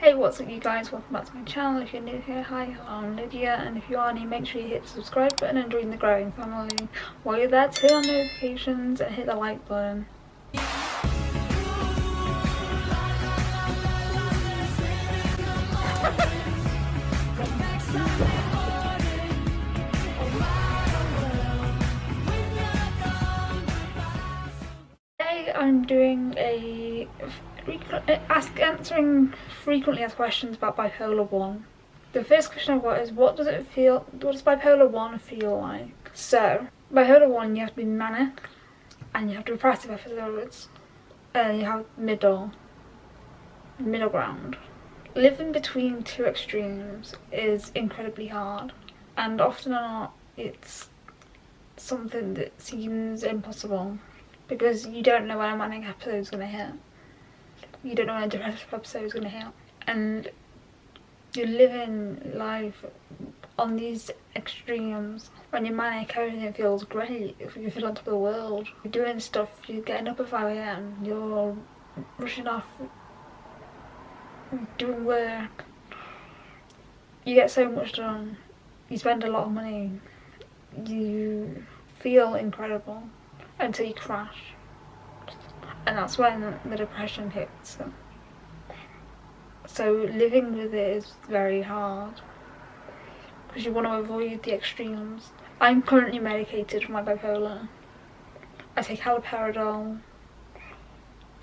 Hey what's up you guys, welcome back to my channel. If you're new here, hi, I'm Lydia and if you are new make sure you hit the subscribe button and join the growing family. While you're there turn on notifications and hit the like button. Ask answering frequently asked questions about bipolar 1. The first question I've got is what does it feel what does bipolar 1 feel like? So bipolar 1 you have to be manic and you have depressive episodes and you have middle middle ground. Living between two extremes is incredibly hard and often or not it's something that seems impossible because you don't know when a manic episode is going to hit you don't know when a depressive episode is going to hit and you're living life on these extremes when you're manic everything feels great you feel on top of the world. You're doing stuff you're getting up at 5am you're rushing off doing work. You get so much done you spend a lot of money you feel incredible until you crash and that's when the depression hits. So living with it is very hard because you want to avoid the extremes. I'm currently medicated for my bipolar. I take haloperidol,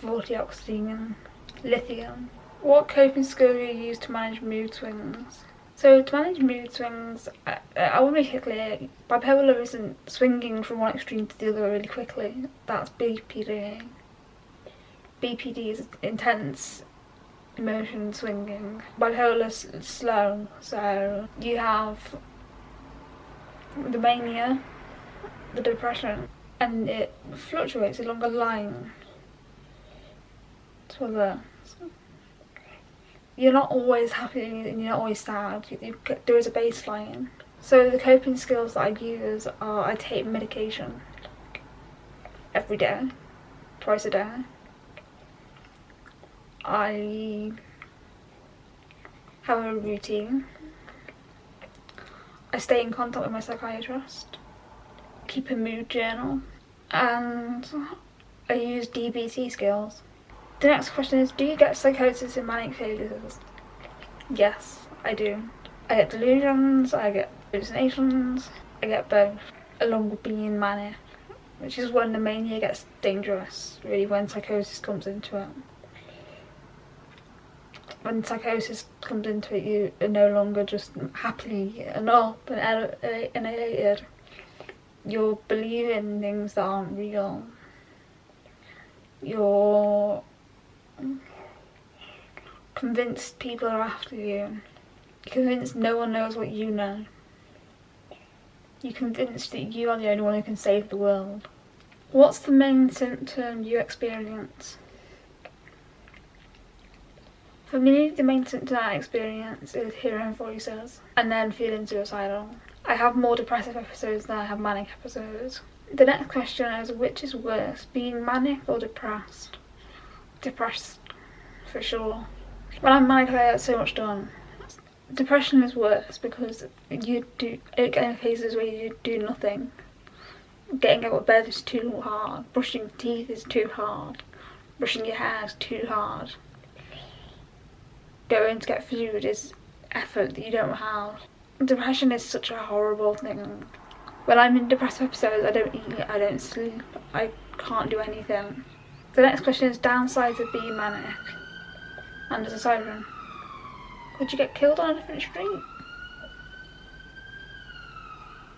vortioxetine, lithium. What coping skills do you use to manage mood swings? So to manage mood swings, I, I want to make it clear, bipolar isn't swinging from one extreme to the other really quickly. That's BPD. BPD is intense emotion swinging. Bipolar slow, so you have the mania, the depression, and it fluctuates along a line to the you're not always happy and you're not always sad. You, you, there is a baseline. So the coping skills that I use are I take medication every day, twice a day. I have a routine. I stay in contact with my psychiatrist, keep a mood journal, and I use DBT skills. The next question is, do you get psychosis in manic phases? Yes, I do. I get delusions, I get hallucinations, I get both, along with being manic, which is when the mania gets dangerous, really, when psychosis comes into it when psychosis comes into it you are no longer just happily and up and elated. You're believing things that aren't real. You're convinced people are after you. You're convinced no one knows what you know. You're convinced that you are the only one who can save the world. What's the main symptom you experience for me, the main symptom I experience is hearing voices and then feeling suicidal. I have more depressive episodes than I have manic episodes. The next question is which is worse, being manic or depressed? Depressed, for sure. When I'm manic I get so much done. Depression is worse because you do get in phases where you do nothing. Getting out of bed is too hard, brushing teeth is too hard, brushing your hair is too hard going to get food is effort that you don't have. Depression is such a horrible thing. When I'm in depressive episodes, I don't eat, I don't sleep, I can't do anything. The next question is downsides of being manic. And there's a siren. Could you get killed on a different street?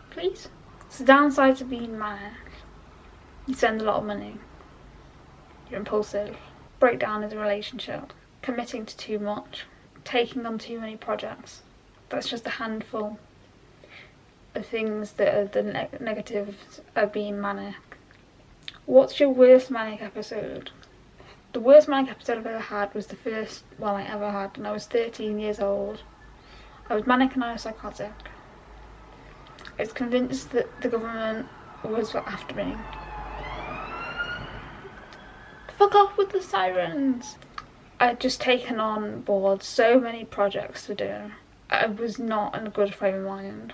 Please? So downsides of being manic. You spend a lot of money. You're impulsive. Breakdown in a relationship committing to too much, taking on too many projects. That's just a handful of things that are the ne negatives of being manic. What's your worst manic episode? The worst manic episode I've ever had was the first one I ever had and I was 13 years old. I was manic and I was psychotic. I was convinced that the government was after me. Fuck off with the sirens! I'd just taken on board so many projects to do. I was not in a good frame of mind.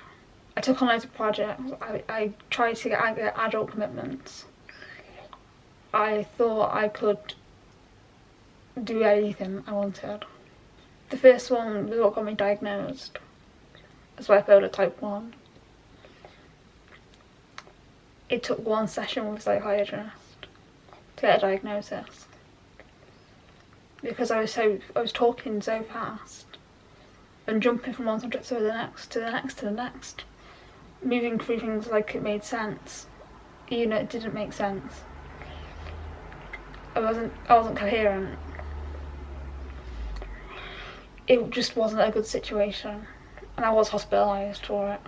I took on loads of projects. I, I tried to get, get adult commitments. I thought I could do anything I wanted. The first one was what got me diagnosed as bipolar type 1. It took one session with a psychiatrist to get a diagnosis because I was so I was talking so fast and jumping from one subject to the next to the next to the next moving through things like it made sense even though it didn't make sense I wasn't I wasn't coherent it just wasn't a good situation and I was hospitalised for it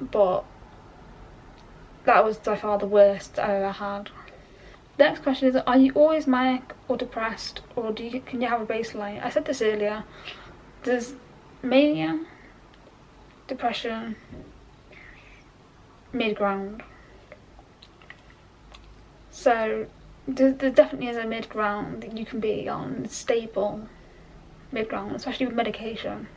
but that was by far the worst I ever had. Next question is are you always manic or depressed or do you can you have a baseline? I said this earlier. There's mania, depression, mid ground. So there, there definitely is a mid ground that you can be on, stable mid ground, especially with medication.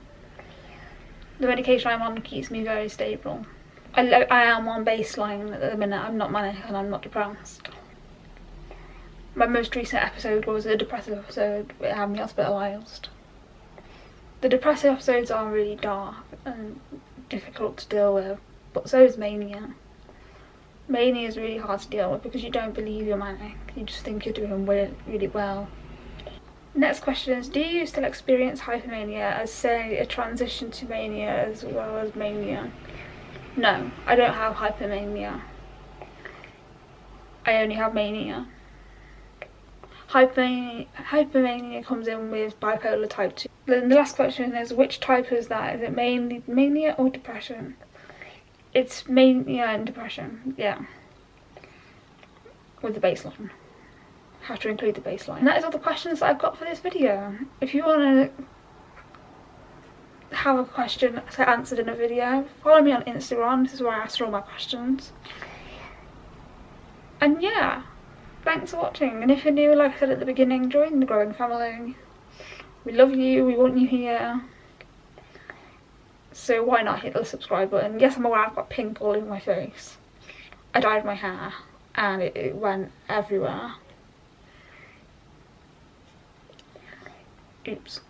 The medication I'm on keeps me very stable. I, I am on baseline at the minute, I'm not manic and I'm not depressed. My most recent episode was a depressive episode, it had me hospitalised. The depressive episodes are really dark and difficult to deal with, but so is mania. Mania is really hard to deal with because you don't believe you're manic, you just think you're doing really, really well. Next question is, do you still experience hypomania as say a transition to mania as well as mania? No, I don't have hypomania. I only have mania. Hypomania, comes in with bipolar type 2. Then the last question is, which type is that? Is it mainly mania or depression? It's mania and depression, yeah. With the baseline have to include the baseline. And that is all the questions that I've got for this video. If you want to have a question answered in a video, follow me on Instagram. This is where I answer all my questions. And yeah, thanks for watching. And if you're new, like I said at the beginning, join the growing family. We love you, we want you here. So why not hit the subscribe button? Yes, I'm aware I've got pink all in my face. I dyed my hair and it, it went everywhere. Oops.